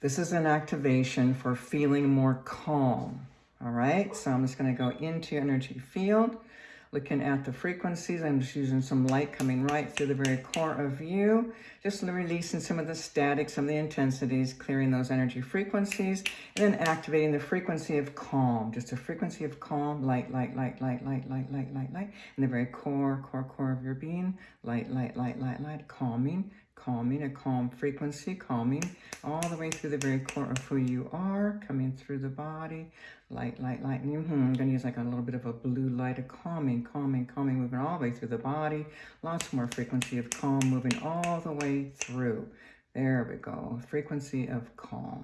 This is an activation for feeling more calm. All right, so I'm just going to go into your energy field, looking at the frequencies. I'm just using some light coming right through the very core of you, just releasing some of the static, some of the intensities, clearing those energy frequencies, and then activating the frequency of calm, just a frequency of calm, light, light, light, light, light, light, light, light, light, in the very core, core, core of your being, light, light, light, light, light, calming, calming, a calm frequency, calming all the way through the very core of who you are, coming through the body, light, light, light. Mm -hmm. I'm going to use like a little bit of a blue light, a calming, calming, calming, moving all the way through the body. Lots more frequency of calm, moving all the way through. There we go. Frequency of calm.